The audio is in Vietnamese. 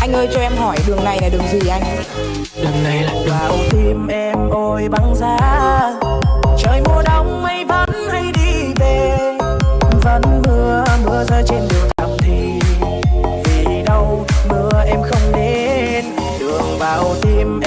Anh ơi cho em hỏi đường này là đường gì anh? Đường này là đường Vào tim em ôi băng giá. Trời mùa đông mây vẫn hay đi về. Vẫn mưa, mưa rơi trên đường thầm thì. Vì đâu mưa em không đến. Đường vào tim